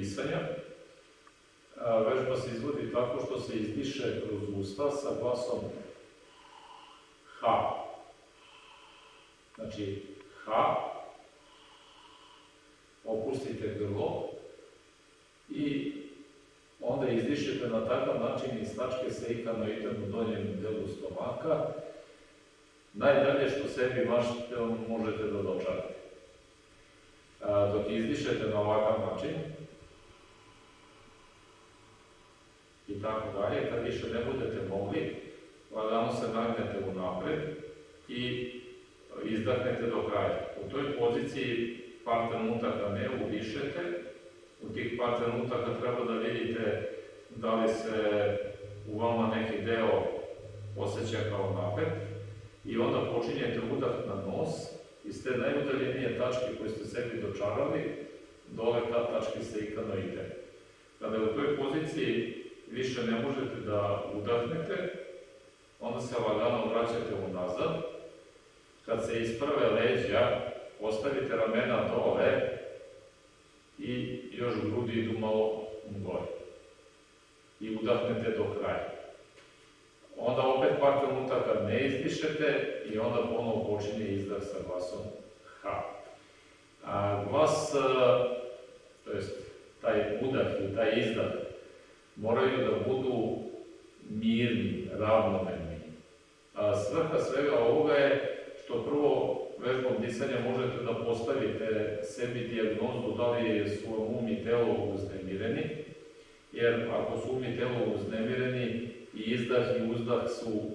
disanja. Vežba se izvodi tako što se izdiše kroz usta sa glasom H. Znači, H, opustite grlo i onda izdišete na takav način i stačke se ikanoidem u donjem delu stomaka, najdalje što sebi mašite možete da dočarate. Dok izdišete na ovakav način, i tako dalje, kad više ne budete mogli, lagano se nagnete u napred i izdahnete do kraja. U toj poziciji par trenutaka ne udišete, u tih par trenutaka treba da vidite da li se u vama neki deo osjeća kao napet i onda počinjete udah na nos iz te najudaljenije tačke koje ste sebi dočarali, dole ta tačka se ikano ide. Kada u toj poziciji više ne možete da udahnete, onda se lagano vraćate unazad. Kad se iz prve leđa ostavite ramena dole i još grudi idu malo gore. I udahnete do kraja. Onda opet par trenutaka ne izdišete i onda ponovo počinje izdah sa glasom H. A glas, to jest taj udah i taj izdah, moraju da budu mirni, ravnomerni. Svrha svega ovoga je što prvo vežbom disanja možete da postavite sebi dijagnozu da li su vam um i telo uznemireni, jer ako su um i telo uznemireni, i izdah i uzdah su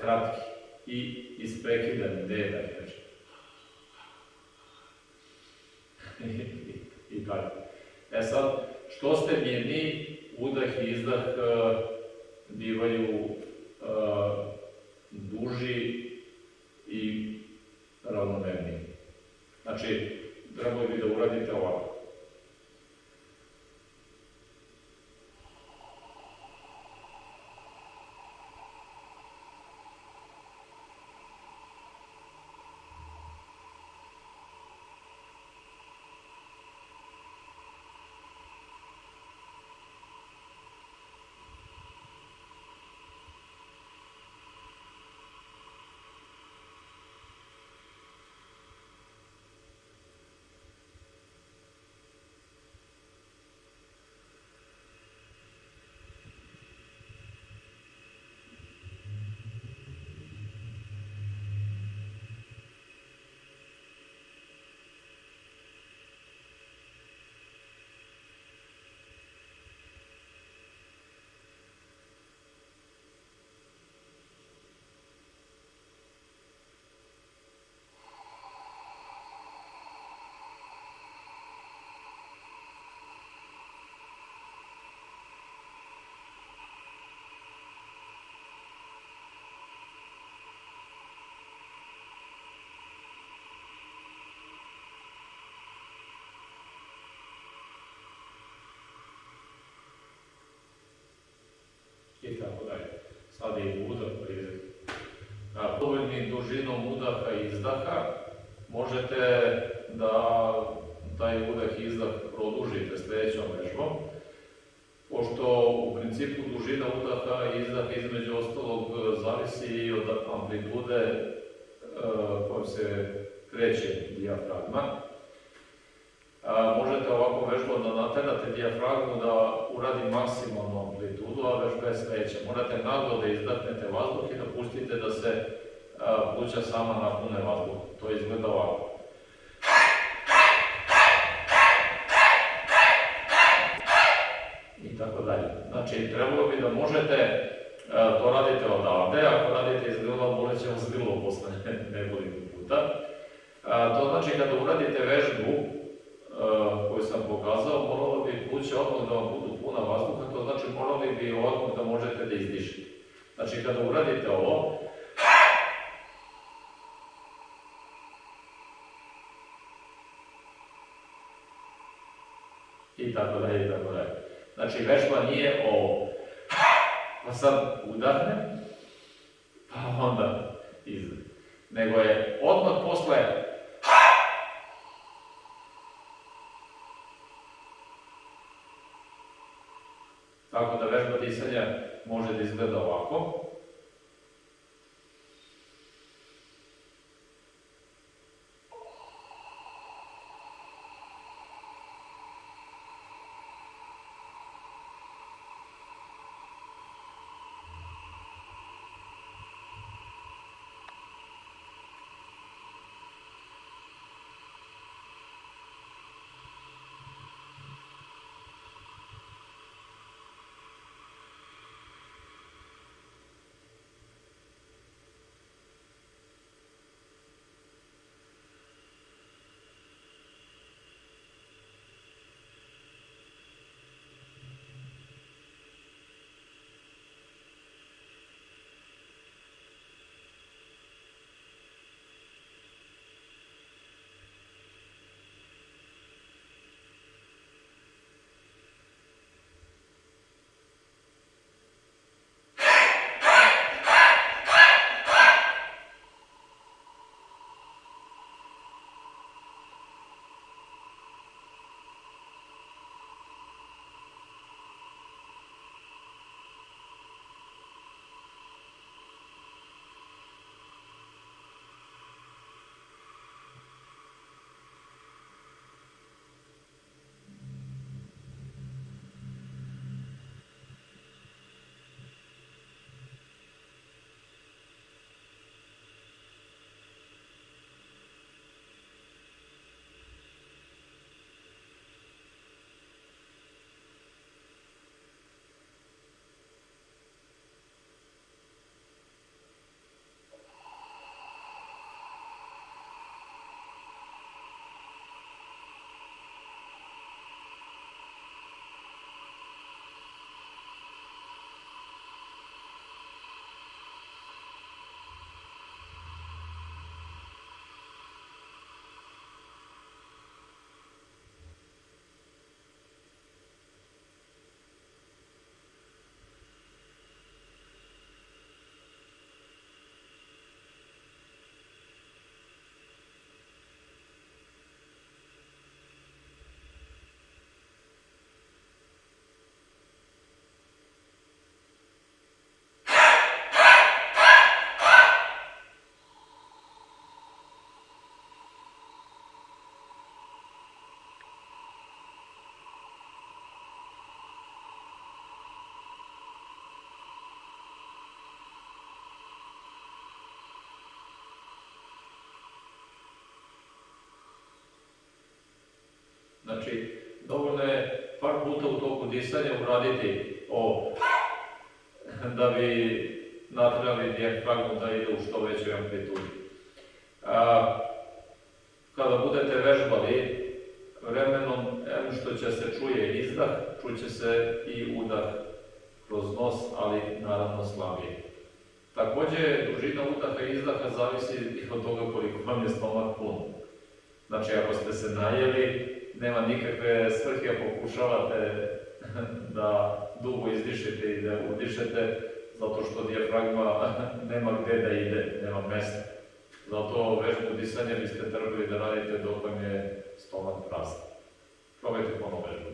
kratki i isprekidani, da kažem. I tako. E sad, što ste mirni, udah i izdah uh, bivaju uh, duži i ravnomerniji. Znači, trebalo bi da uradite ovako. I tako dalje. Sad je udah pri dovoljnim dužinom udaha i izdaha možete da taj udah i izdah produžite sledećom vežbom, pošto u principu dužina udaha i izdaha između ostalog zavisi i od amplitude e, kojom se kreće dijafragma. Možete ovako naterate dijafragmu da uradi maksimalnu amplitudu, a vežba je sledeća. Morate naglo da izdahnete vazduh i da pustite da se pluća sama napune vazduh. To izgleda ovako. I tako dalje. Znači, trebalo bi da možete to radite odavde, ako radite iz grla, bolet će vas grlo posle nekoliko puta. To znači, kada uradite vežbu, odmah da možete da izdišete. Znači kada uradite ovo, i tako dalje, i tako dalje. Znači vežba nije ovo, pa sad udahnem, pa onda izdah. Nego je odmah posle Tako da vežba disanja može da izgleda ovako. Znači, dovoljno je par puta u toku disanja uraditi ovo da bi natrali dijafragmu da ide u što većoj amplitudi. A, kada budete vežbali, vremenom, em što će se čuje izdah, čuće se i udah kroz nos, ali naravno slabije. Također, dužina udaha i izdaha zavisi i od toga koliko vam je stomak pun. Znači, ako ste se najeli, nema nikakve svrhe pokušavate da dugo izdišete i da udišete, zato što dijafragma nema gde da ide, nema mesta. Zato vežbu disanja biste trebali da radite dok vam je stomak prazan. Probajte ponovo vežbu